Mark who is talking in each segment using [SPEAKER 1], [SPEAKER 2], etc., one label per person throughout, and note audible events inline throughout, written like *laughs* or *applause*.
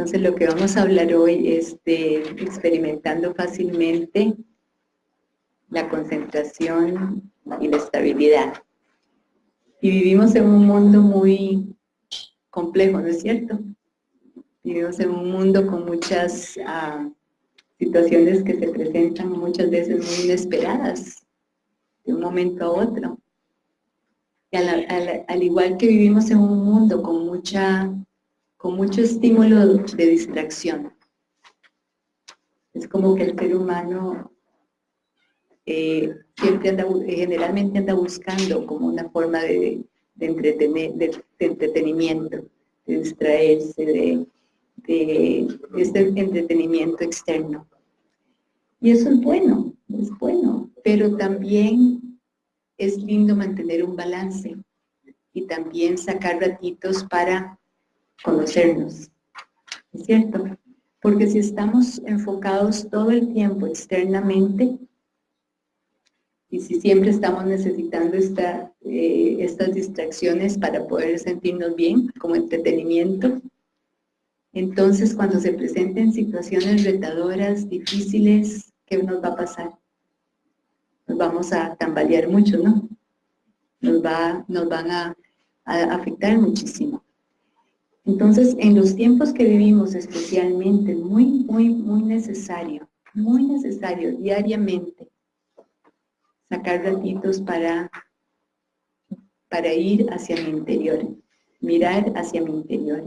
[SPEAKER 1] Entonces lo que vamos a hablar hoy es de experimentando fácilmente la concentración y la estabilidad. Y vivimos en un mundo muy complejo, ¿no es cierto? Vivimos en un mundo con muchas ah, situaciones que se presentan muchas veces muy inesperadas, de un momento a otro. Y al, igual que vivimos en un mundo con, mucha, con mucho estímulo de distracción, es como que el ser humano eh, siempre anda, generalmente anda buscando como una forma de, entretener, de, entretenimiento, de distraerse, de, de, este entretenimiento externo. Y eso es bueno, es bueno, pero también es lindo mantener un balance y también sacar ratitos para conocernos, ¿es cierto? Porque si estamos enfocados todo el tiempo externamente, y si siempre estamos necesitando esta, eh, estas distracciones para poder sentirnos bien, como entretenimiento, entonces cuando se presenten situaciones retadoras, difíciles, ¿qué nos va a pasar? Nos vamos a tambalear mucho, ¿no? Nos, va, nos van a, a afectar muchísimo. Entonces, en los tiempos que vivimos especialmente, muy, muy, muy necesario, muy necesario diariamente, sacar ratitos para, para ir hacia mi interior, mirar hacia mi interior.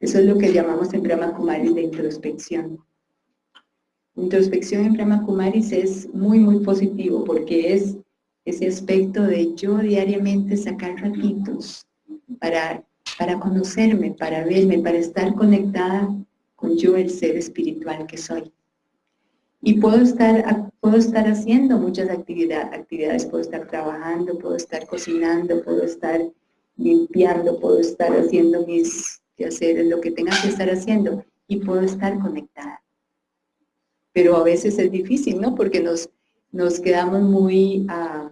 [SPEAKER 1] Eso es lo que llamamos en Brahma Kumaris de introspección. Introspección en Brahma Kumaris es muy, muy positivo porque es ese aspecto de yo diariamente sacar ratitos para, para conocerme, para verme, para estar conectada con yo, el ser espiritual que soy. Y puedo estar, puedo estar haciendo muchas actividades, puedo estar trabajando, puedo estar cocinando, puedo estar limpiando, puedo estar haciendo mis quehaceres, lo que tenga que estar haciendo, y puedo estar conectada. Pero a veces es difícil, ¿no? Porque nos, nos quedamos muy ah,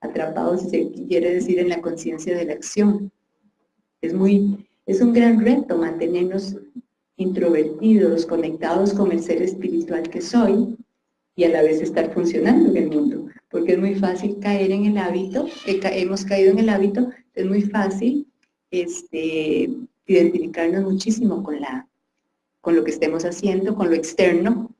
[SPEAKER 1] atrapados, si se quiere decir, en la conciencia de la acción. Es, muy, es un gran reto mantenernos introvertidos, conectados con el ser espiritual que soy y a la vez estar funcionando en el mundo. Porque es muy fácil caer en el hábito, que hemos caído en el hábito, es muy fácil este, identificarnos muchísimo con, la, con lo que estemos haciendo, con lo externo,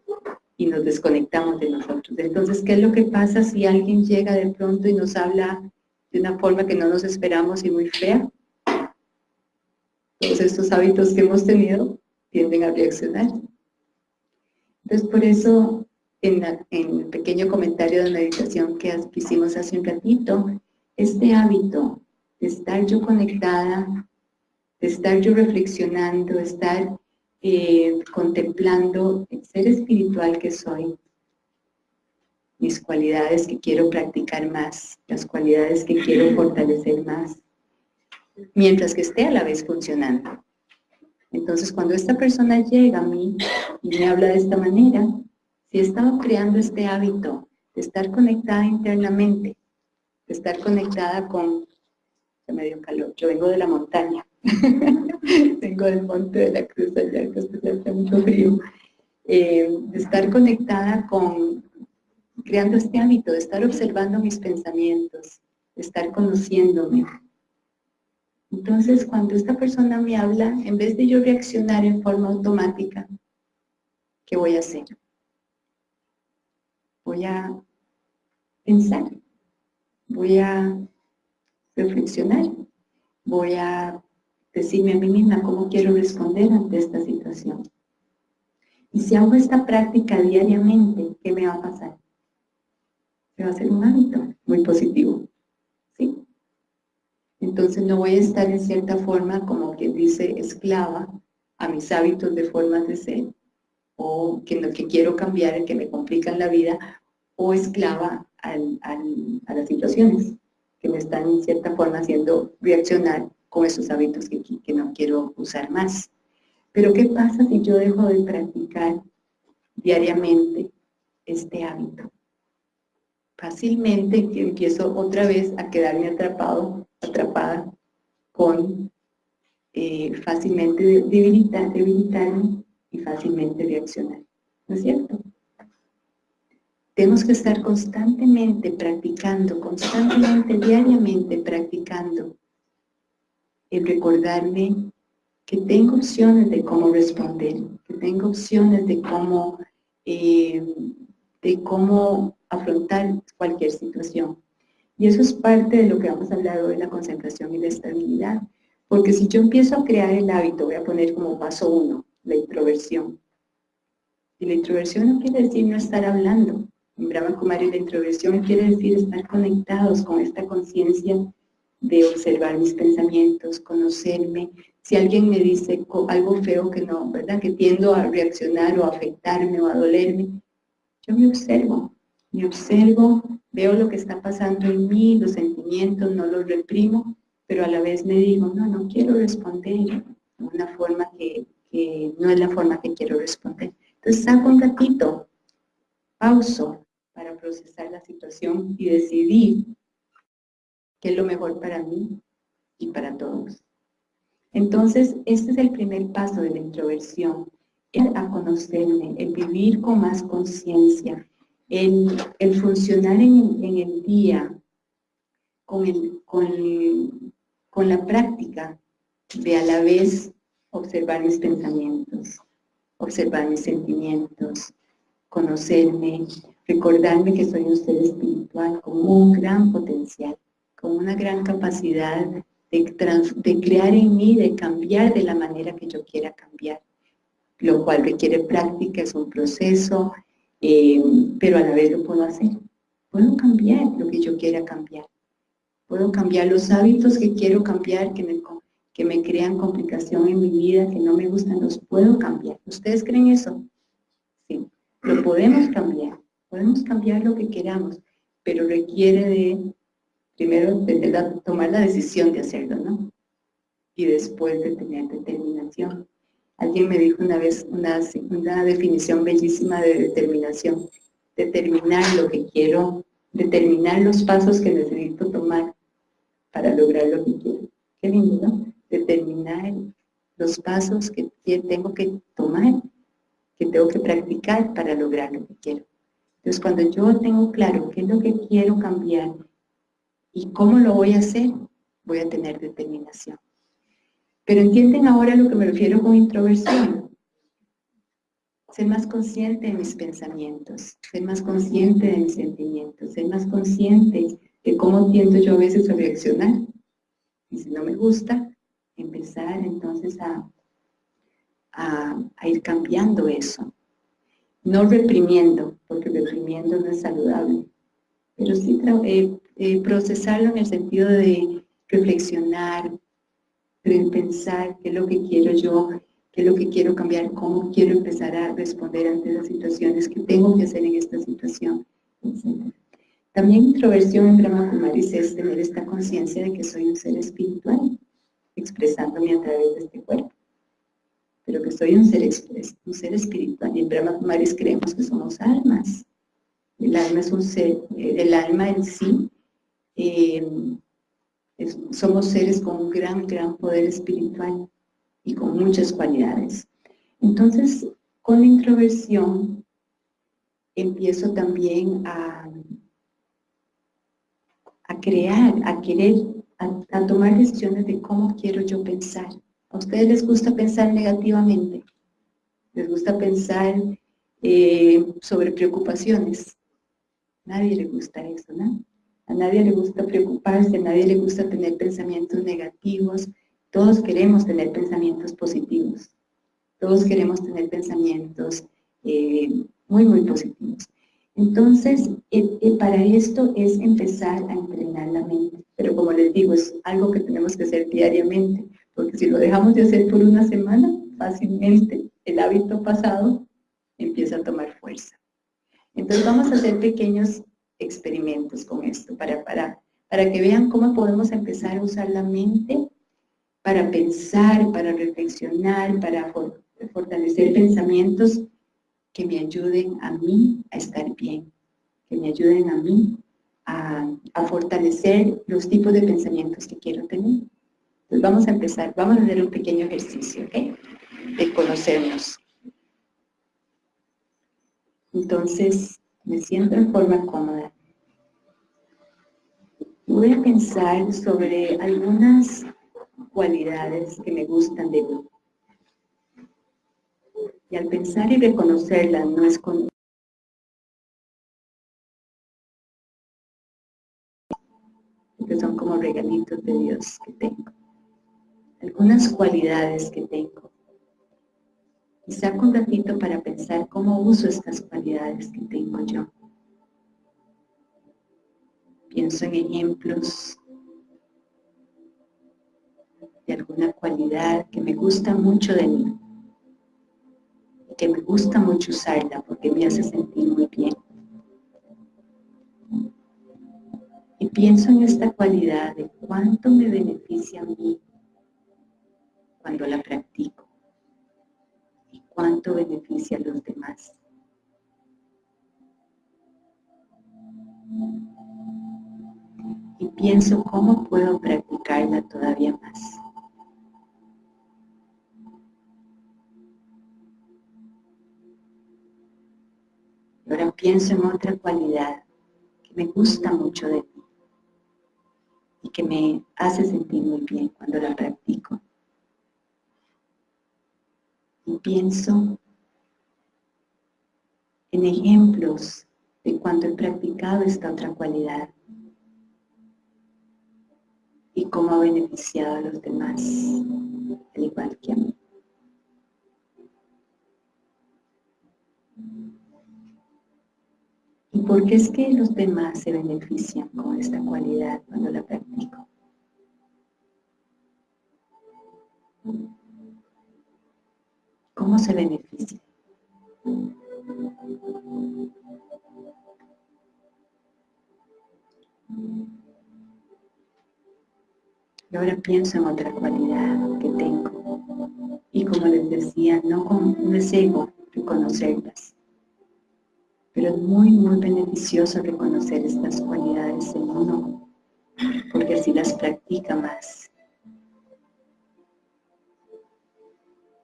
[SPEAKER 1] y nos desconectamos de nosotros. Entonces, ¿qué es lo que pasa si alguien llega de pronto y nos habla de una forma que no nos esperamos y muy fea? Todos estos hábitos que hemos tenido tienden a reaccionar. Entonces, por eso, en, el pequeño comentario de meditación que hicimos hace un ratito, este hábito de estar yo conectada, de estar yo reflexionando, de estar eh, contemplando el ser espiritual que soy, mis cualidades que quiero practicar más, las cualidades que quiero fortalecer más, mientras que esté a la vez funcionando. Entonces, cuando esta persona llega a mí y me habla de esta manera, si he estado creando este hábito de estar conectada internamente, de estar conectada con... Se me dio calor, yo vengo de la montaña, *laughs* vengo del monte de la cruz allá, que hace mucho frío, eh, de estar conectada con, creando este hábito, de estar observando mis pensamientos, de estar conociéndome, entonces, cuando esta persona me habla, en vez de yo reaccionar en forma automática, ¿qué voy a hacer? Voy a pensar, voy a reflexionar, voy a decirme a mí misma cómo quiero responder ante esta situación. Y si hago esta práctica diariamente, ¿qué me va a pasar? Se va a hacer un hábito muy positivo. Entonces no voy a estar en cierta forma, como quien dice, esclava a mis hábitos de formas de ser, o que que quiero cambiar, que me complican la vida, o esclava a las situaciones que me están en cierta forma haciendo reaccionar con esos hábitos que, que no quiero usar más. Pero ¿qué pasa si yo dejo de practicar diariamente este hábito? Fácilmente empiezo otra vez a quedarme atrapado atrapada con eh, fácilmente debilitar, debilitarme y fácilmente reaccionar. ¿No es cierto? Tenemos que estar constantemente practicando, constantemente, diariamente practicando el recordarme que tengo opciones de cómo responder, que tengo opciones de cómo, eh, de cómo afrontar cualquier situación. Y eso es parte de lo que vamos a hablar hoy, la concentración y la estabilidad. Porque si yo empiezo a crear el hábito, voy a poner como paso uno, la introversión. Y la introversión no quiere decir no estar hablando. En Brahma Kumari la introversión quiere decir estar conectados con esta conciencia de observar mis pensamientos, conocerme. Si alguien me dice algo feo que no, ¿verdad? Que tiendo a reaccionar o a afectarme o a dolerme, yo me observo, me observo, veo lo que está pasando en mí, los sentimientos, no los reprimo, pero a la vez me digo, no, no quiero responder de una forma que, que no es la forma que quiero responder. Entonces saco un ratito, pauso para procesar la situación y decidir qué es lo mejor para mí y para todos. Entonces, este es el primer paso de la introversión, el a conocerme, el vivir con más conciencia, el, el, funcionar en, el día con, el, con, con la práctica de a la vez observar mis pensamientos, observar mis sentimientos, conocerme, recordarme que soy un ser espiritual con un gran potencial con una gran capacidad de, crear en mí, de cambiar de la manera que yo quiera cambiar, lo cual requiere práctica, es un proceso, eh, pero a la vez lo puedo hacer. Puedo cambiar lo que yo quiera cambiar. Puedo cambiar los hábitos que quiero cambiar, que me, que me crean complicación en mi vida, que no me gustan, los puedo cambiar. ¿Ustedes creen eso? Sí, lo podemos cambiar. Podemos cambiar lo que queramos, pero requiere de primero tomar la decisión de hacerlo, ¿no? Y después de tener determinación. Alguien me dijo una vez una, una definición bellísima de determinación. Determinar lo que quiero, determinar los pasos que necesito tomar para lograr lo que quiero. Qué lindo, ¿no? Determinar los pasos que tengo que tomar, que tengo que practicar para lograr lo que quiero. Entonces, cuando yo tengo claro qué es lo que quiero cambiar ¿Y cómo lo voy a hacer? Voy a tener determinación. Pero entienden ahora lo que me refiero con introversión. Ser más consciente de mis pensamientos, ser más consciente de mis sentimientos, ser más consciente de cómo tiendo yo a veces a reaccionar. Y si no me gusta, empezar entonces a, ir cambiando eso. No reprimiendo, porque reprimiendo no es saludable, pero sí eh, eh, procesarlo en el sentido de reflexionar, de pensar qué es lo que quiero yo, qué es lo que quiero cambiar, cómo quiero empezar a responder ante las situaciones, qué tengo que hacer en esta situación, etc. También introversión en Brahma Kumaris es tener esta conciencia de que soy un ser espiritual, expresándome a través de este cuerpo, pero que soy un ser, un ser espiritual. Y en Brahma Kumaris creemos que somos almas. El alma es un ser, eh, el alma en sí eh, somos seres con un gran, gran poder espiritual y con muchas cualidades. Entonces, con la introversión, empiezo también a, a crear, a querer, a, tomar decisiones de cómo quiero yo pensar. ¿A ustedes les gusta pensar negativamente? ¿Les gusta pensar eh, sobre preocupaciones? Nadie le gusta eso, ¿no? A nadie le gusta preocuparse, a nadie le gusta tener pensamientos negativos. Todos queremos tener pensamientos positivos. Todos queremos tener pensamientos eh, muy, muy positivos. Entonces, eh, eh, para esto es empezar a entrenar la mente. Pero como les digo, es algo que tenemos que hacer diariamente, porque si lo dejamos de hacer por una semana, fácilmente el hábito pasado empieza a tomar fuerza. Entonces vamos a hacer pequeños experimentos con esto, para, para, para que vean cómo podemos empezar a usar la mente para pensar, para reflexionar, para fortalecer pensamientos que me ayuden a mí a estar bien, que me ayuden a mí a, a, fortalecer los tipos de pensamientos que quiero tener. Pues vamos a empezar, vamos a hacer un pequeño ejercicio, ¿ok? De conocernos. Entonces, me siento en forma cómoda. Voy a pensar sobre algunas cualidades que me gustan de mí. Y al pensar y reconocerlas, no es con que son como regalitos de Dios que tengo algunas cualidades que tengo. Y saco un ratito para pensar cómo uso estas cualidades que tengo yo. Pienso en ejemplos de alguna cualidad que me gusta mucho de mí. Que me gusta mucho usarla porque me hace sentir muy bien. Y pienso en esta cualidad de cuánto me beneficia a mí cuando la practico cuánto beneficia a los demás. Y pienso cómo puedo practicarla todavía más. Ahora pienso en otra cualidad que me gusta mucho de mí y que me hace sentir muy bien cuando la practico y pienso en ejemplos de cuando he practicado esta otra cualidad y cómo ha beneficiado a los demás, al igual que a mí. ¿Y por qué es que los demás se benefician con esta cualidad cuando la practico? ¿Cómo se beneficia? Y ahora pienso en otra cualidad que tengo. Y como les decía, no, no es ego reconocerlas. Pero es muy, muy beneficioso reconocer estas cualidades en uno, porque así las practica más.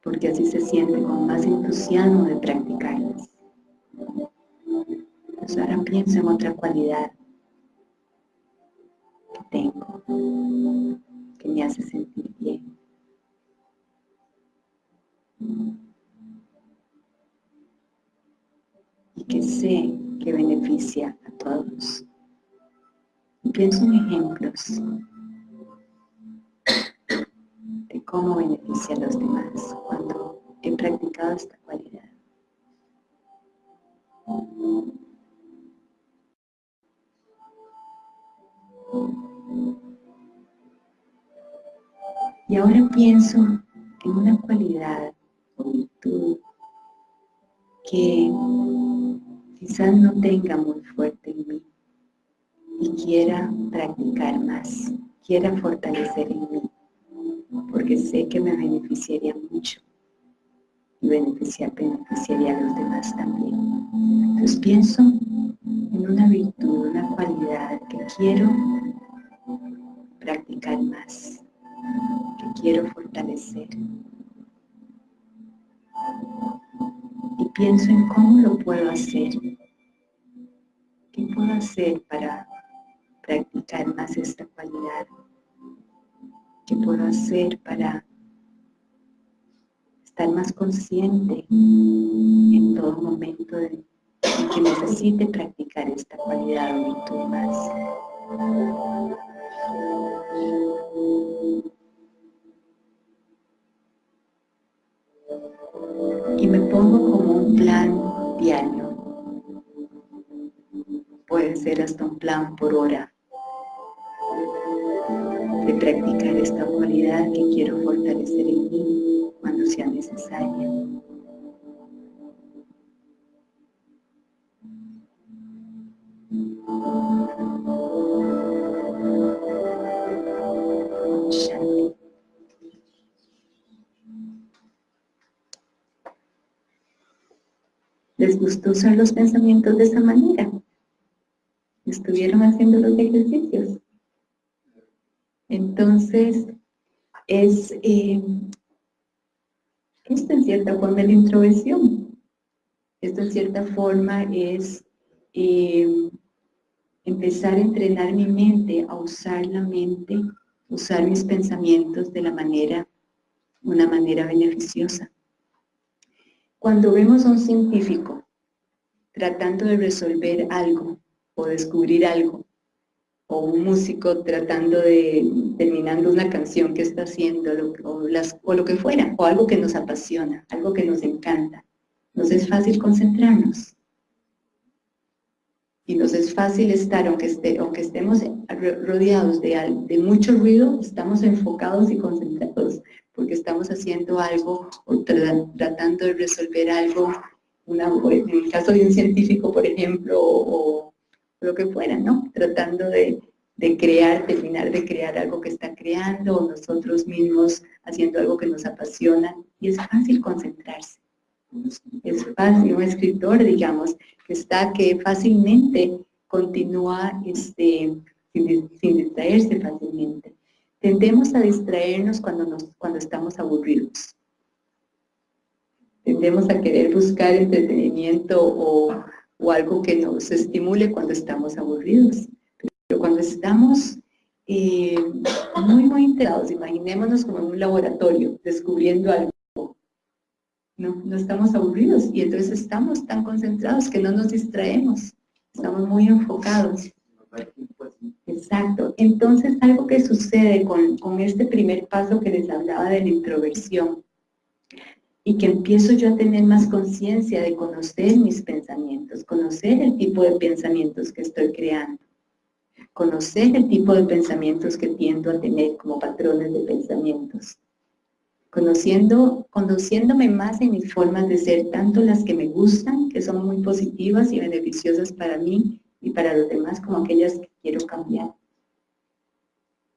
[SPEAKER 1] Porque así se siente con más entusiasmo de practicarlas. Pues ahora pienso en otra cualidad que tengo, que me hace sentir bien. Y que sé que beneficia a todos. Y pienso en ejemplos cómo beneficia a los demás cuando he practicado esta cualidad. Y ahora pienso en una cualidad o virtud que quizás no tenga muy fuerte en mí y quiera practicar más, quiera fortalecer en mí porque sé que me beneficiaría mucho y beneficiar, beneficiaría a los demás también. Entonces pienso en una virtud, una cualidad que quiero practicar más, que quiero fortalecer. Y pienso en cómo lo puedo hacer. ¿Qué puedo hacer para practicar más esta cualidad? ¿Qué puedo hacer para estar más consciente en todo momento de, que necesite practicar esta cualidad o virtud más? Y me pongo como un plan diario. Puede ser hasta un plan por hora de practicar esta cualidad que quiero fortalecer en mí cuando sea necesaria. ¿Les gustó usar los pensamientos de esa manera? ¿Estuvieron haciendo los ejercicios? Entonces, es, eh, esto en cierta forma es la introversión. Esto en cierta forma es eh, empezar a entrenar mi mente, a usar la mente, usar mis pensamientos de la manera, una manera beneficiosa. Cuando vemos a un científico tratando de resolver algo o descubrir algo, o un músico tratando de, terminando una canción que está haciendo, o, las, o lo que fuera, o algo que nos apasiona, algo que nos encanta, nos es fácil concentrarnos. Y nos es fácil estar, aunque, esté, aunque estemos rodeados de, de mucho ruido, estamos enfocados y concentrados, porque estamos haciendo algo o tratando de resolver algo, una, en el caso de un científico, por ejemplo, o, lo que fuera, ¿no? Tratando de, de crear, terminar de crear algo que está creando, o nosotros mismos haciendo algo que nos apasiona, y es fácil concentrarse. Es fácil, un escritor, digamos, que está, que fácilmente continúa este, sin, distraerse fácilmente. Tendemos a distraernos cuando, nos, cuando estamos aburridos. Tendemos a querer buscar entretenimiento o, o algo que nos estimule cuando estamos aburridos. Pero cuando estamos eh, muy, muy enterados, imaginémonos como en un laboratorio, descubriendo algo, no, no estamos aburridos y entonces estamos tan concentrados que no nos distraemos, estamos muy enfocados. Exacto. Entonces, algo que sucede con, con, este primer paso que les hablaba de la introversión y que empiezo yo a tener más conciencia de conocer mis pensamientos, conocer el tipo de pensamientos que estoy creando, conocer el tipo de pensamientos que tiendo a tener como patrones de pensamientos conociendo, conociéndome más en mis formas de ser, tanto las que me gustan, que son muy positivas y beneficiosas para mí y para los demás, como aquellas que quiero cambiar.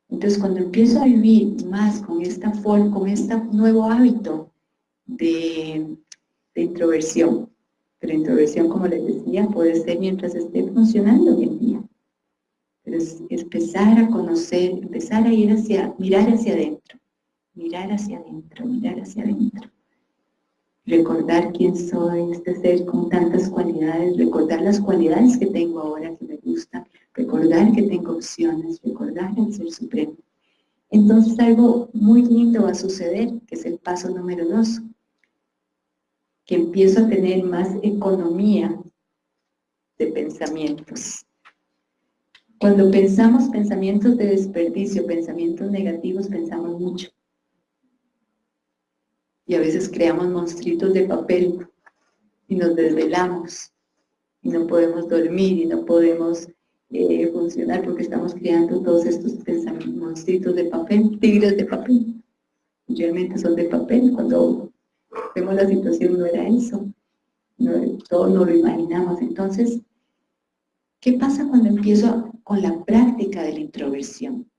[SPEAKER 1] Entonces, cuando empiezo a vivir más con esta forma, con este nuevo hábito de, introversión, pero introversión, como les decía, puede ser mientras esté funcionando hoy en día. Pero es empezar a conocer, empezar a ir hacia, mirar hacia adentro mirar hacia adentro, mirar hacia adentro. Recordar quién soy, este ser con tantas cualidades, recordar las cualidades que tengo ahora que me gustan, recordar que tengo opciones, recordar el Ser Supremo. Entonces algo muy lindo va a suceder, que es el paso número dos, que empiezo a tener más economía de pensamientos. Cuando pensamos pensamientos de desperdicio, pensamientos negativos, pensamos mucho y a veces creamos monstruitos de papel y nos desvelamos y no podemos dormir y no podemos eh, funcionar porque estamos creando todos estos pensamientos, monstruitos de papel, tigres de papel. Realmente son de papel, cuando vemos la situación no era eso, no, todo no lo imaginamos. Entonces, ¿qué pasa cuando empiezo con la práctica de la introversión?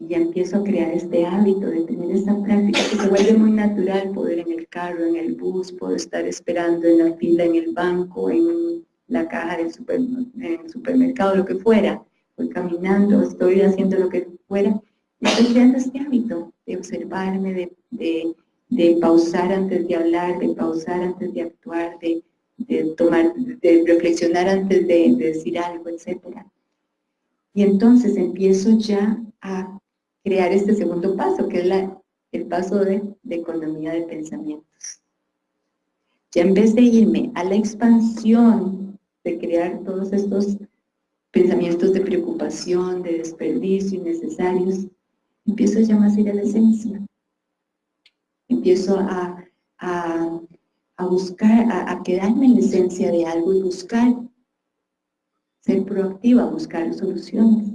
[SPEAKER 1] y ya empiezo a crear este hábito de tener esta práctica que se vuelve muy natural, poder en el carro, en el bus, puedo estar esperando en la fila, en el banco, en la caja del supermercado, lo que fuera, voy caminando, estoy haciendo lo que fuera, estoy creando este hábito de observarme, de, de pausar antes de hablar, de pausar antes de actuar, de, de tomar, de reflexionar antes de, decir algo, etc. Y entonces empiezo ya a crear este segundo paso, que es la, el paso de, de economía de pensamientos. Ya en vez de irme a la expansión de crear todos estos pensamientos de preocupación, de desperdicio innecesarios, empiezo ya más a ir a la esencia. Empiezo a, a, a buscar, a, a, quedarme en la esencia de algo y buscar, ser proactiva, buscar soluciones,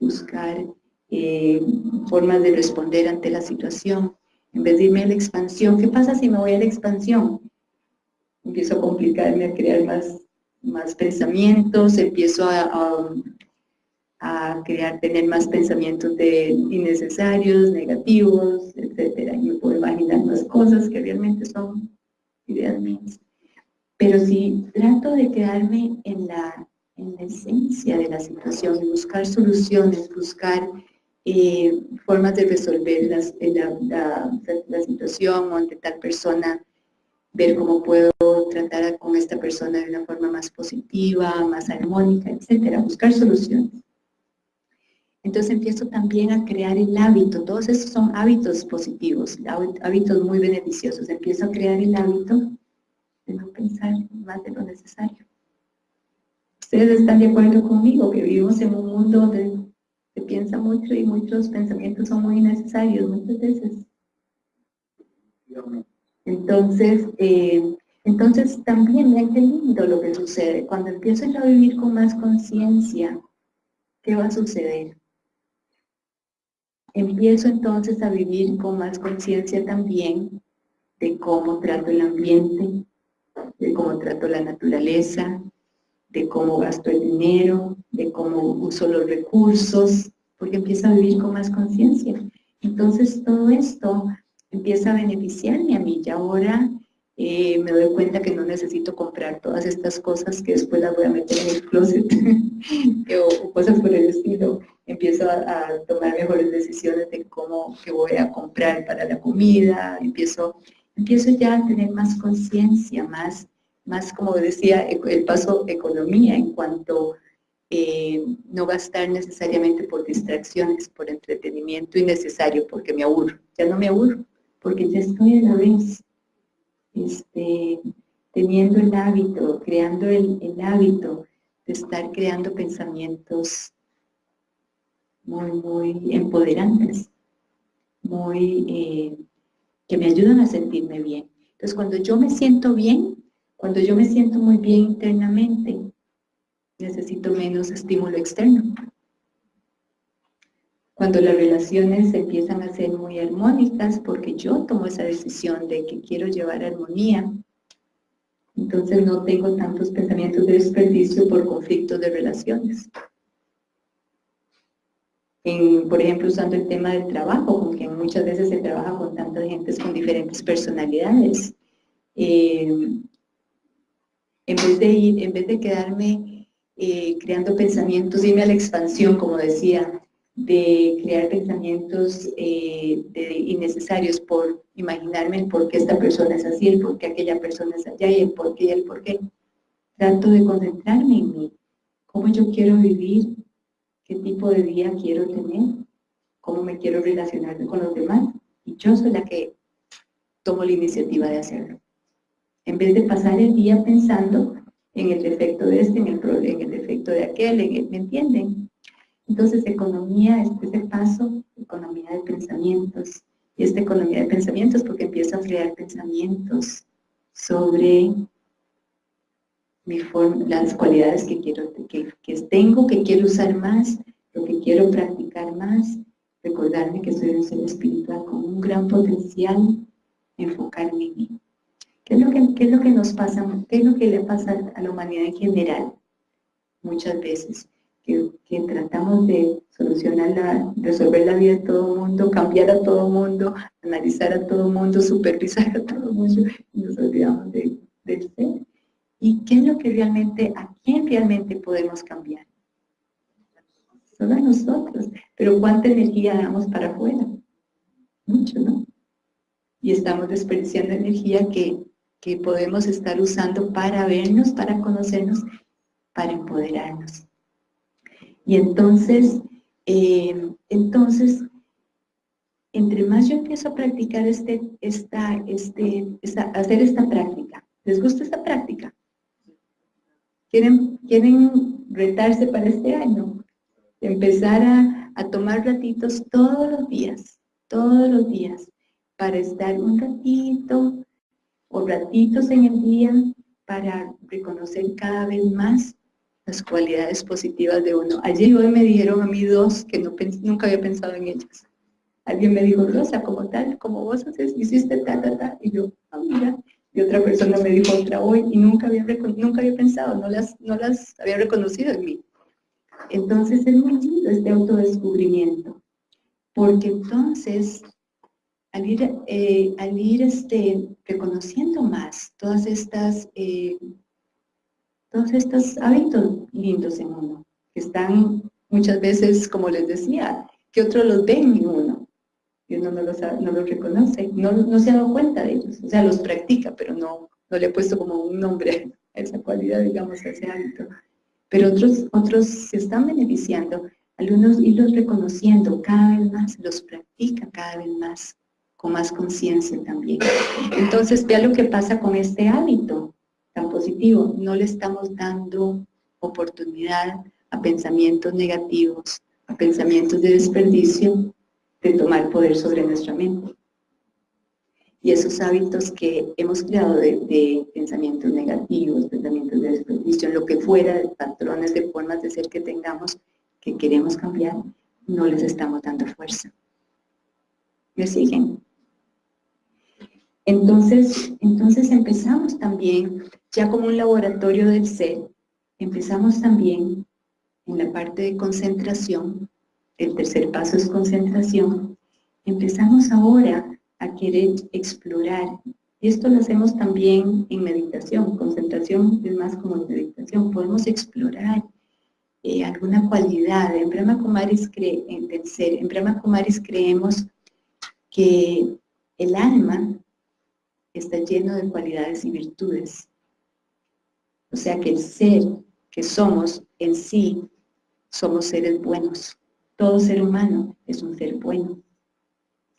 [SPEAKER 1] buscar eh, formas de responder ante la situación. En vez de irme a la expansión, ¿qué pasa si me voy a la expansión? Empiezo a complicarme, a crear más, más pensamientos, empiezo a, a, crear, tener más pensamientos de innecesarios, negativos, etcétera. Y me puedo imaginar más cosas que realmente son ideas mías. Pero si trato de quedarme en la, en la esencia de la situación y buscar soluciones, buscar eh, formas de resolver la, la, situación o ante tal persona, ver cómo puedo tratar con esta persona de una forma más positiva, más armónica, etcétera, buscar soluciones. Entonces empiezo también a crear el hábito, todos esos son hábitos positivos, hábitos muy beneficiosos. Empiezo a crear el hábito de no pensar más de lo necesario. Ustedes están de acuerdo conmigo que vivimos en un mundo donde se piensa mucho y muchos pensamientos son muy innecesarios muchas veces. Entonces, eh, entonces también, vean qué lindo lo que sucede. Cuando empiezo yo a vivir con más conciencia, ¿qué va a suceder? Empiezo entonces a vivir con más conciencia también de cómo trato el ambiente, de cómo trato la naturaleza, de cómo gasto el dinero, de cómo uso los recursos, porque empiezo a vivir con más conciencia. Entonces todo esto empieza a beneficiarme a mí y ahora eh, me doy cuenta que no necesito comprar todas estas cosas que después las voy a meter en el closet *laughs* o, cosas por el estilo. Empiezo a, tomar mejores decisiones de cómo que voy a comprar para la comida, empiezo, empiezo ya a tener más conciencia, más, más como decía el paso economía en cuanto eh, no gastar necesariamente por distracciones, por entretenimiento innecesario, porque me aburro. Ya no me aburro, porque ya estoy a la vez este, teniendo el hábito, creando el, hábito de estar creando pensamientos muy, muy empoderantes, muy, eh, que me ayudan a sentirme bien. Entonces, cuando yo me siento bien, cuando yo me siento muy bien internamente, necesito menos estímulo externo. Cuando las relaciones empiezan a ser muy armónicas, porque yo tomo esa decisión de que quiero llevar armonía, entonces no tengo tantos pensamientos de desperdicio por conflictos de relaciones. por ejemplo, usando el tema del trabajo, con quien muchas veces se trabaja con tantas gentes con diferentes personalidades. Eh, en, vez de ir, en vez de quedarme eh, creando pensamientos, irme a la expansión, como decía, de crear pensamientos eh, innecesarios por imaginarme el por qué esta persona es así, el por qué aquella persona es allá y el por qué y el por qué. Trato de concentrarme en mí, cómo yo quiero vivir, qué tipo de día quiero tener, cómo me quiero relacionar con los demás. Y yo soy la que tomo la iniciativa de hacerlo. En vez de pasar el día pensando en el defecto de este, en el, en el defecto de aquel, ¿me entienden? Entonces, economía es ese paso, economía de pensamientos. Y esta economía de pensamientos porque empiezo a crear pensamientos sobre mi forma, las cualidades que, quiero, que, que tengo, que quiero usar más, lo que quiero practicar más, recordarme que soy un ser espiritual con un gran potencial, enfocarme en mí. ¿Qué es, lo que, ¿Qué es lo que nos pasa? ¿Qué es lo que le pasa a la humanidad en general? Muchas veces que, tratamos de solucionar, la, resolver la vida de todo el mundo, cambiar a todo el mundo, analizar a todo el mundo, supervisar a todo el mundo, y nos olvidamos de, del ser. ¿Y qué es lo que realmente, a quién realmente podemos cambiar? Solo a nosotros. Pero ¿cuánta energía damos para afuera? Mucho, ¿no? Y estamos desperdiciando energía que, que podemos estar usando para vernos, para conocernos, para empoderarnos. Y entonces, eh, entonces, entre más yo empiezo a practicar este, esta, este, hacer esta práctica, ¿les gusta esta práctica? ¿Quieren, quieren retarse para este año? Empezar a, a tomar ratitos todos los días, todos los días, para estar un ratito o ratitos en el día para reconocer cada vez más las cualidades positivas de uno. Ayer hoy me dijeron a mí dos que no nunca había pensado en ellas. Alguien me dijo, Rosa, como tal, como vos haces, hiciste ta, ta, ta. Y yo, ah, mira. Y otra persona me dijo otra hoy y nunca había, nunca había pensado, no las, no las había reconocido en mí. Entonces es muy lindo este autodescubrimiento. Porque entonces, al ir, eh, al ir este, reconociendo más todas estas eh, todos estos hábitos lindos en uno, que están muchas veces, como les decía, que otros los ven en uno, y uno no los, no los reconoce, no, no se ha dado cuenta de ellos, o sea, los practica, pero no, no le ha puesto como un nombre a esa cualidad, digamos, a ese hábito. Pero otros, otros se están beneficiando, algunos irlos reconociendo cada vez más, los practican cada vez más, con más conciencia también. Entonces, vea lo que pasa con este hábito tan positivo. No le estamos dando oportunidad a pensamientos negativos, a pensamientos de desperdicio, de tomar poder sobre nuestra mente. Y esos hábitos que hemos creado de, pensamientos negativos, pensamientos de desperdicio, lo que fuera, de patrones, de formas de ser que tengamos, que queremos cambiar, no les estamos dando fuerza. ¿Me siguen? Entonces, entonces empezamos también, ya como un laboratorio del ser, empezamos también en la parte de concentración, el tercer paso es concentración, empezamos ahora a querer explorar. Y esto lo hacemos también en meditación. Concentración es más como meditación. Podemos explorar eh, alguna cualidad. En Brahma Kumaris, cree, en, en Brahma Kumaris creemos que el alma está lleno de cualidades y virtudes. O sea que el ser que somos en sí, somos seres buenos. Todo ser humano es un ser bueno.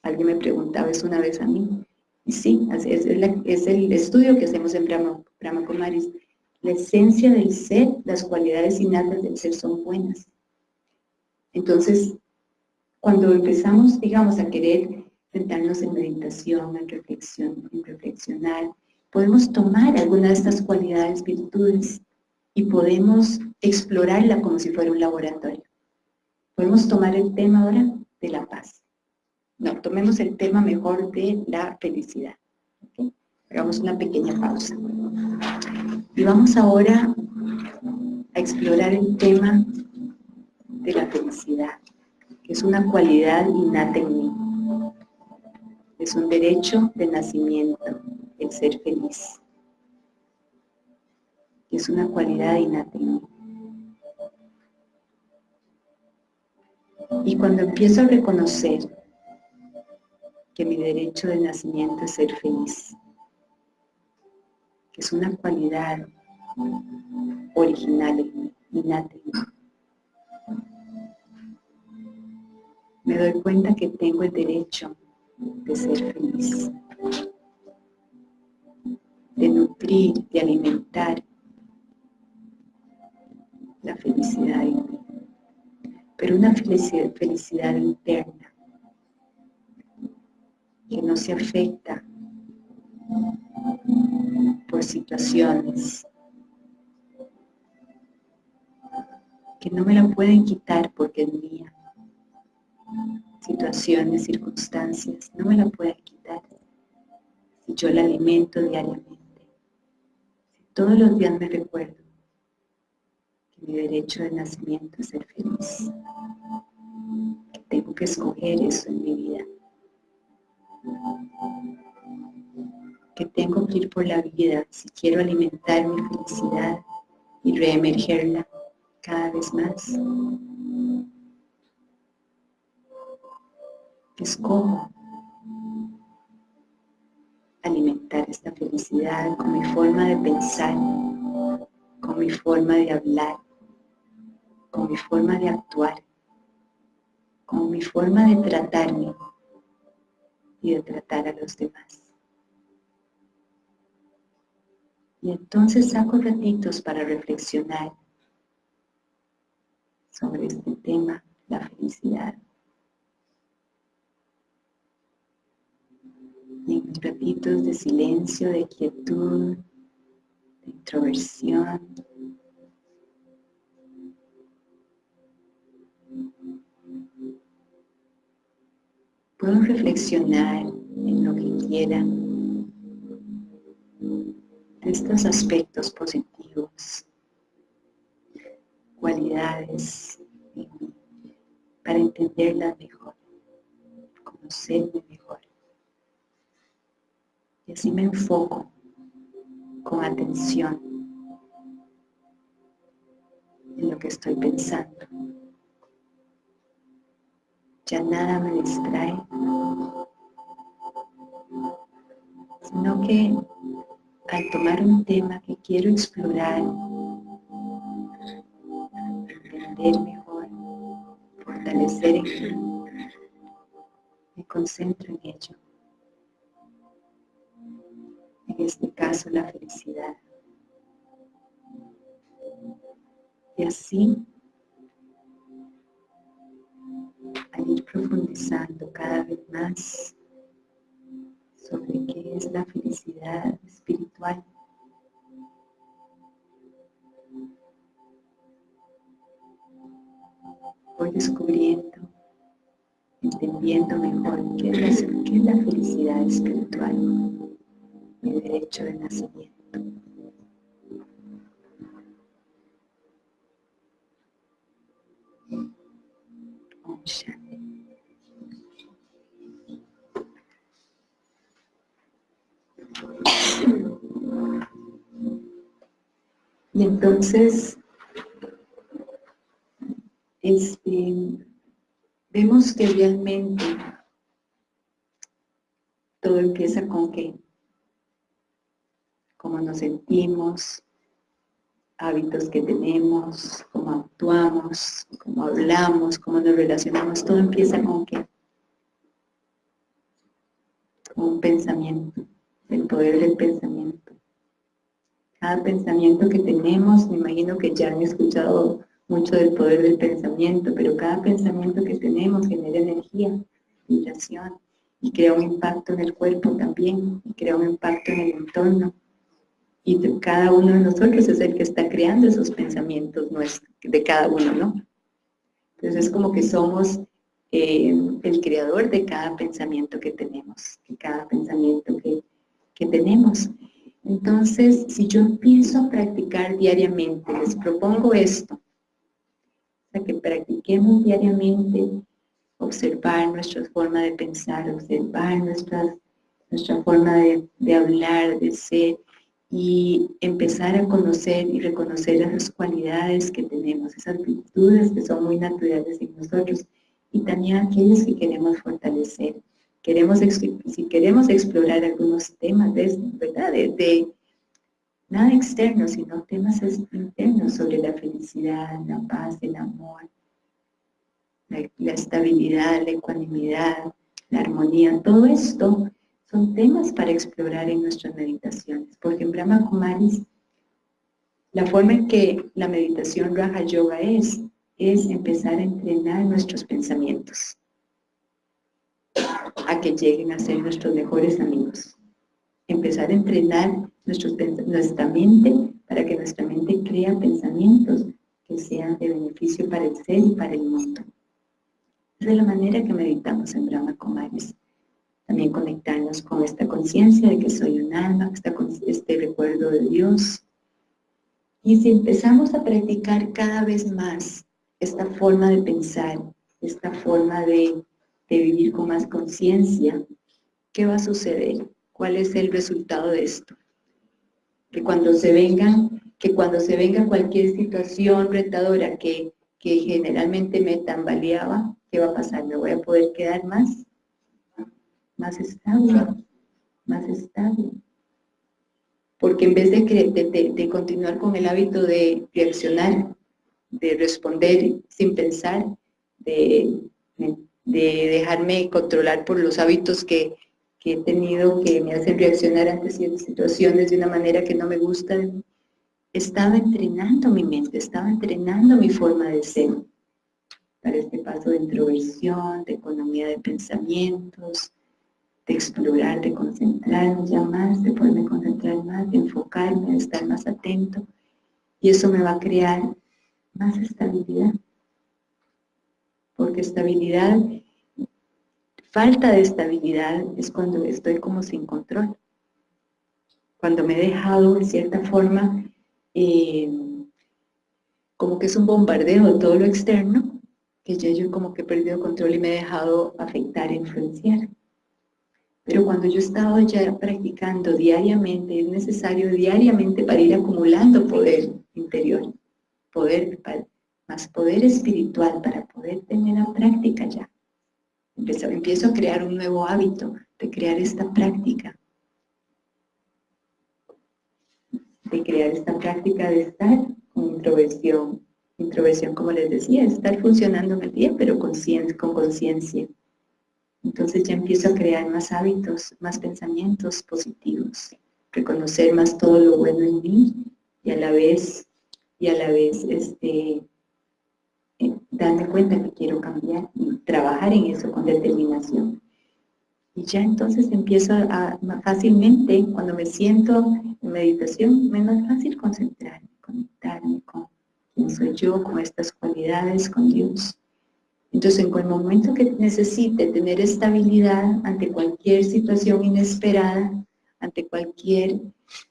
[SPEAKER 1] Alguien me preguntaba eso una vez a mí. Y sí, es, el estudio que hacemos en Brahma, Brahma. La esencia del ser, las cualidades innatas del ser son buenas. Entonces, cuando empezamos, digamos, a querer sentarnos en meditación, en reflexión, en reflexionar, podemos tomar alguna de estas cualidades, virtudes, y podemos explorarla como si fuera un laboratorio. Podemos tomar el tema ahora de la paz. No, tomemos el tema mejor de la felicidad. Hagamos una pequeña pausa. Y vamos ahora a explorar el tema de la felicidad, que es una cualidad innata en mí. Es un derecho de nacimiento, ser feliz. Es una cualidad mí. Y cuando empiezo a reconocer que mi derecho de nacimiento es ser feliz, que es una cualidad original innata Me doy cuenta que tengo el derecho de ser feliz, de nutrir, de alimentar la felicidad pero una felicidad, felicidad interna que no se afecta por situaciones que no me la pueden quitar porque es mía. Situaciones, circunstancias, no me la pueden quitar si yo la alimento diariamente. Todos los días me recuerdo que mi derecho de nacimiento es ser feliz, que tengo que escoger eso en mi vida que tengo que ir por la vida si quiero alimentar mi felicidad y reemergerla cada vez más. Escojo alimentar esta felicidad con mi forma de pensar, con mi forma de hablar, con mi forma de actuar, con mi forma de tratarme y de tratar a los demás. Y entonces saco ratitos para reflexionar sobre este tema, la felicidad. En ratitos de silencio, de quietud, de introversión, puedo reflexionar en lo que quiera de estos aspectos positivos, cualidades para entenderla mejor, conocerme mejor. Y así me enfoco con atención en lo que estoy pensando ya nada me distrae, sino que al tomar un tema que quiero explorar, entender mejor, fortalecer en mí, me concentro en ello. Este caso, la felicidad. Y así, al ir profundizando cada vez más sobre qué es la felicidad espiritual, voy descubriendo, entendiendo mejor qué es qué es la felicidad espiritual, mi derecho de nacimiento. Y entonces, este, vemos que realmente todo empieza con que, cómo nos sentimos, hábitos que tenemos, cómo actuamos, cómo hablamos, cómo nos relacionamos, todo empieza con que con un pensamiento, el poder del pensamiento. Cada pensamiento que tenemos, me imagino que ya han escuchado mucho del poder del pensamiento, pero cada pensamiento que tenemos genera energía, vibración, y crea un impacto en el cuerpo también, y crea un impacto en el entorno y cada uno de nosotros es el que está creando esos pensamientos de cada uno, ¿no? Entonces es como que somos eh, el creador de cada pensamiento que tenemos, de cada pensamiento que, que tenemos. Entonces, si yo empiezo a practicar diariamente, les propongo esto, sea, que practiquemos diariamente observar nuestra forma de pensar, observar nuestra forma de, de hablar, de ser, y empezar a conocer y reconocer esas cualidades que tenemos, esas virtudes que son muy naturales en nosotros y también aquellas que queremos fortalecer. Queremos, si queremos explorar algunos temas, de, ¿verdad? De, nada externo, sino temas internos sobre la felicidad, la paz, el amor, la, la estabilidad, la ecuanimidad, la armonía, todo esto son temas para explorar en nuestras meditaciones, porque en Brahma Kumaris la forma en que la meditación Raja Yoga es, es empezar a entrenar nuestros pensamientos a que lleguen a ser nuestros mejores amigos. Empezar a entrenar nuestra mente para que nuestra mente crea pensamientos que sean de beneficio para el ser y para el mundo. Esa es la manera que meditamos en Brahma Kumaris. También conectarnos con esta conciencia de que soy un alma, este recuerdo de Dios. Y si empezamos a practicar cada vez más esta forma de pensar, esta forma de, vivir con más conciencia, ¿qué va a suceder? ¿Cuál es el resultado de esto? Que cuando se vengan, que cuando se venga cualquier situación retadora que, que generalmente me tambaleaba, ¿qué va a pasar? ¿Me voy a poder quedar más? Más estable, más estable. Porque en vez de, de, continuar con el hábito de reaccionar, de responder sin pensar, de, de dejarme controlar por los hábitos que, que, he tenido que me hacen reaccionar ante ciertas situaciones de una manera que no me gusta, estaba entrenando mi mente, estaba entrenando mi forma de ser para este paso de introversión, de economía de pensamientos, de explorar, de concentrarme ya más, de poderme concentrar más, de enfocarme, de estar más atento. Y eso me va a crear más estabilidad. Porque estabilidad, falta de estabilidad es cuando estoy como sin control. Cuando me he dejado de cierta forma, eh, como que es un bombardeo de todo lo externo, que ya yo como que he perdido control y me he dejado afectar influenciar. Pero cuando yo estaba ya practicando diariamente, es necesario diariamente para ir acumulando poder interior, poder, más poder espiritual para poder tener la práctica ya. Empiezo, empiezo a crear un nuevo hábito de crear esta práctica. De crear esta práctica de estar con introversión. Introversión, como les decía, estar funcionando en el día, pero con conciencia. Entonces ya empiezo a crear más hábitos, más pensamientos positivos, reconocer más todo lo bueno en mí y a la vez, y a la vez este, eh, darme cuenta que quiero cambiar y trabajar en eso con determinación. Y ya entonces empiezo a, fácilmente, cuando me siento en meditación, me es más fácil concentrarme, conectarme con quién soy yo, con estas cualidades, con Dios. Entonces, en el momento que necesite tener estabilidad ante cualquier situación inesperada, ante cualquier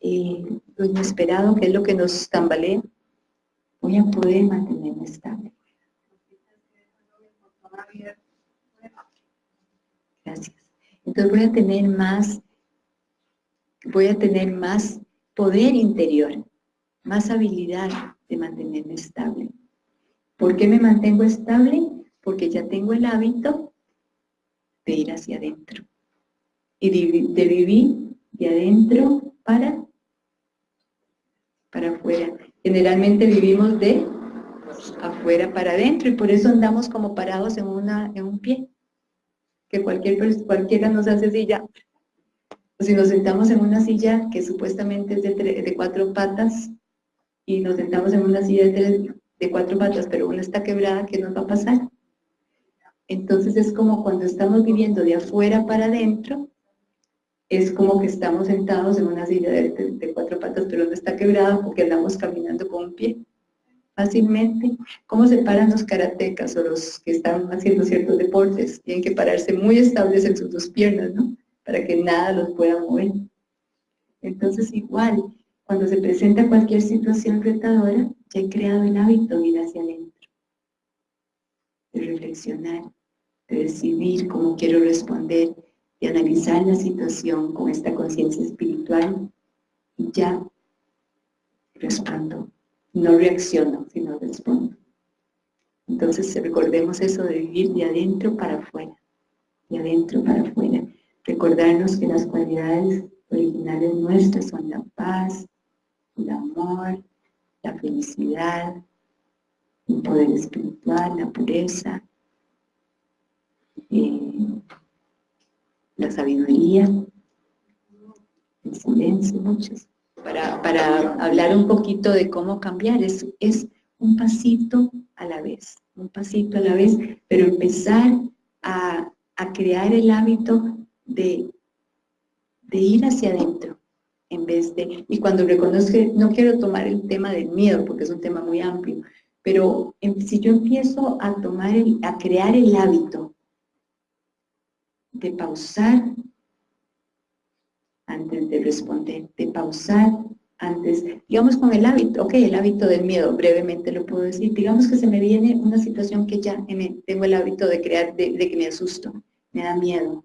[SPEAKER 1] eh, inesperado, que es lo que nos tambalea, voy a poder mantenerme estable. Gracias. Entonces voy a tener más, voy a tener más poder interior, más habilidad de mantenerme estable. ¿Por qué me mantengo estable? Porque ya tengo el hábito de ir hacia adentro y de, vivir de adentro para, para afuera. Generalmente vivimos de afuera para adentro y por eso andamos como parados en, una, en un pie. Que cualquier, cualquiera nos hace silla. Si nos sentamos en una silla que supuestamente es de, de cuatro patas y nos sentamos en una silla de, de cuatro patas, pero una está quebrada, ¿qué nos va a pasar? Entonces es como cuando estamos viviendo de afuera para adentro, es como que estamos sentados en una silla de, cuatro patas, pero no está quebrada porque andamos caminando con un pie fácilmente. ¿Cómo se paran los karatecas o los que están haciendo ciertos deportes? Tienen que pararse muy estables en sus dos piernas, ¿no? Para que nada los pueda mover. Entonces igual, cuando se presenta cualquier situación retadora, ya he creado el hábito de ir hacia adentro, de reflexionar, de decidir cómo quiero responder, de analizar la situación con esta conciencia espiritual y ya respondo. No reacciono, sino respondo. Entonces recordemos eso de vivir de adentro para afuera, de adentro para afuera. Recordarnos que las cualidades originales nuestras son la paz, el amor, la felicidad, el poder espiritual, la pureza, eh, la sabiduría, el silencio, muchos. Para, para, hablar un poquito de cómo cambiar, es, es un pasito a la vez, un pasito a la vez, pero empezar a, a crear el hábito de, de ir hacia adentro, en vez de, y cuando reconozco, no quiero tomar el tema del miedo, porque es un tema muy amplio, pero si yo empiezo a tomar, a crear el hábito de pausar antes de responder, de pausar antes, digamos con el hábito, ok, el hábito del miedo, brevemente lo puedo decir, digamos que se me viene una situación que ya tengo el hábito de crear, de, que me asusto, me da miedo.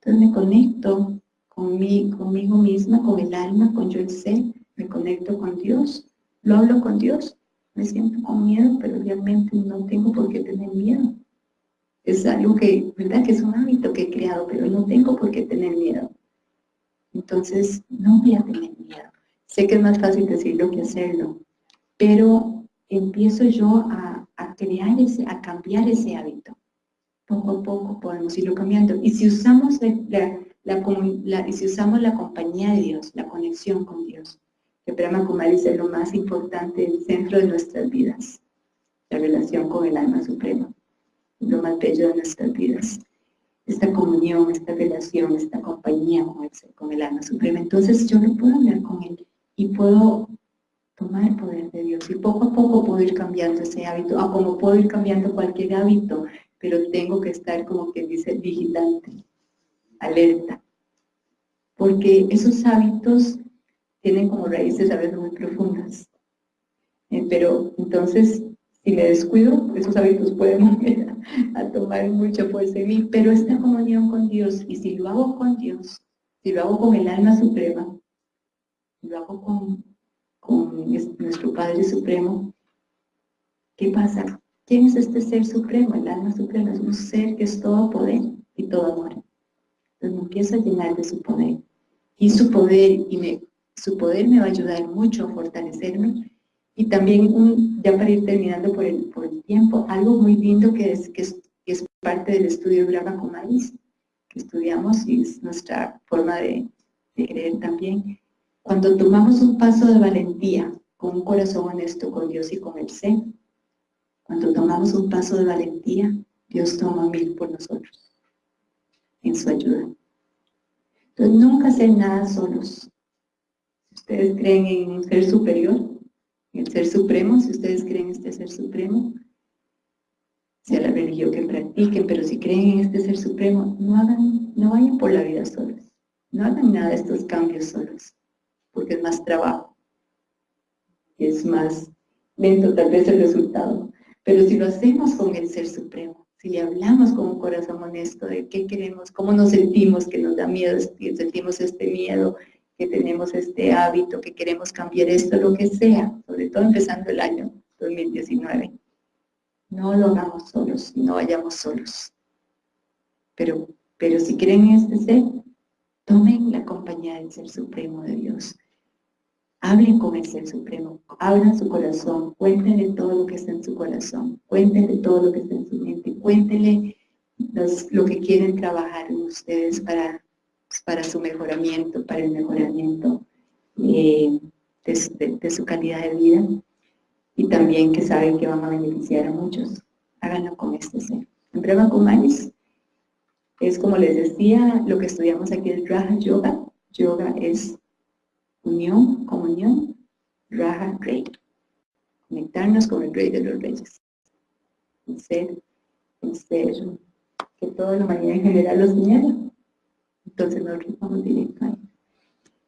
[SPEAKER 1] Entonces me conecto con conmigo misma, con el alma, con yo el ser, me conecto con Dios, lo hablo con Dios, me siento con miedo, pero realmente no tengo por qué tener miedo. Es algo que, ¿verdad? Que es un hábito que he creado, pero no tengo por qué tener miedo. Entonces, no voy a tener miedo. Sé que es más fácil decirlo que hacerlo, pero empiezo yo a, crear ese, a cambiar ese hábito. Poco a poco podemos irlo cambiando. Y si usamos la, si usamos la compañía de Dios, la conexión con Dios, que Brahma Kumari es lo más importante, el centro de nuestras vidas, la relación con el alma suprema lo más bello de nuestras vidas. Esta comunión, esta relación, esta compañía con el, con el alma suprema. Entonces yo no puedo hablar con él y puedo tomar el poder de Dios y poco a poco puedo ir cambiando ese hábito, o como puedo ir cambiando cualquier hábito, pero tengo que estar como que dice vigilante, alerta, porque esos hábitos tienen como raíces a veces muy profundas. Eh, pero entonces si me descuido, esos hábitos pueden *laughs* volver a, tomar mucha fuerza en mí, pero esta comunión con Dios, y si lo hago con Dios, si lo hago con el alma suprema, lo hago con, con nuestro Padre Supremo, ¿qué pasa? ¿quién es este ser supremo? El alma suprema es un ser que es todo poder y todo amor. Entonces me empiezo a llenar de su poder. Y su poder, y me, su poder me va a ayudar mucho a fortalecerme. Y también, ya para ir terminando por el, por el tiempo, algo muy lindo que es, que es, parte del estudio Brahma Kumaris, que estudiamos y es nuestra forma de, de creer también. Cuando tomamos un paso de valentía, con un corazón honesto con Dios y con el ser, cuando tomamos un paso de valentía, Dios toma mil por nosotros, en su ayuda. Entonces, nunca hacer nada solos. Si ustedes creen en un ser superior, el ser supremo, si ustedes creen en este ser supremo, sea la religión que practiquen, pero si creen en este ser supremo, no, hagan, no vayan por la vida solos. No hagan nada de estos cambios solos, porque es más trabajo. Es más lento tal vez el resultado. Pero si lo hacemos con el Ser Supremo, si le hablamos con un corazón honesto de qué queremos, cómo nos sentimos, que nos da miedo, sentimos este miedo, tenemos este hábito, que queremos cambiar esto, lo que sea, sobre todo empezando el año 2019. No lo hagamos solos, no vayamos solos. Pero, pero si creen en este ser, tomen la compañía del Ser Supremo de Dios. Hablen con el Ser Supremo, abran su corazón, cuéntenle todo lo que está en su corazón, cuéntenle todo lo que está en su mente, cuéntenle lo que quieren trabajar ustedes para, para su mejoramiento, para el mejoramiento eh, de, su calidad de vida y también que saben que van a beneficiar a muchos. Háganlo con este ser. En Brahma Kumaris es como les decía, lo que estudiamos aquí es Raja Yoga. Yoga es unión, comunión, Raja, Rey. Conectarnos con el Rey de los Reyes. El ser, el ser que toda la humanidad en general lo señala. Entonces nosotros vamos directo ahí.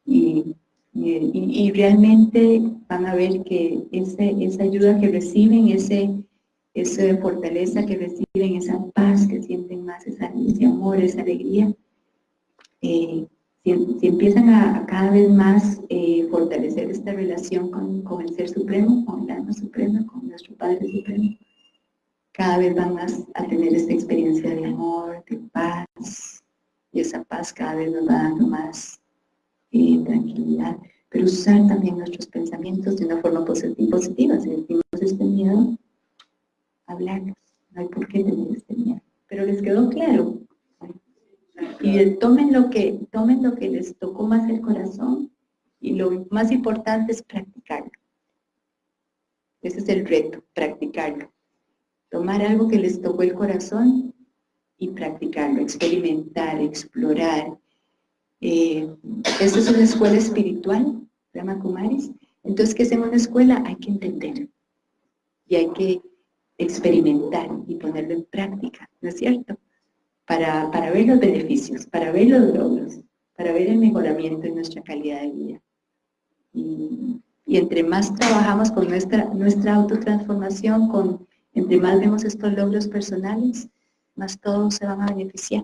[SPEAKER 1] Y, y, realmente van a ver que ese, esa ayuda que reciben, ese, esa fortaleza que reciben, esa paz que sienten más, ese amor, esa alegría, eh, si, empiezan a, cada vez más eh, fortalecer esta relación con, con, el Ser Supremo, con el Alma Suprema, con nuestro Padre Supremo, cada vez van más a tener esta experiencia de amor, de paz, y esa paz cada vez nos va dando más eh, tranquilidad, pero usar también nuestros pensamientos de una forma positiva, si sentimos este miedo, hablarnos, no hay por qué tener este miedo, pero les quedó claro, y tomen lo, que, tomen lo que les tocó más el corazón y lo más importante es practicarlo. Ese es el reto, practicarlo. Tomar algo que les tocó el corazón y practicarlo, experimentar, explorar. Eh, esta es una escuela espiritual, llama Kumaris. Entonces, ¿qué es en una escuela? Hay que entender y hay que experimentar y ponerlo en práctica, ¿no es cierto? para, para ver los beneficios, para ver los logros, para ver el mejoramiento en nuestra calidad de vida. Y, y, entre más trabajamos con nuestra, nuestra autotransformación, con, entre más vemos estos logros personales, más todos se van a beneficiar.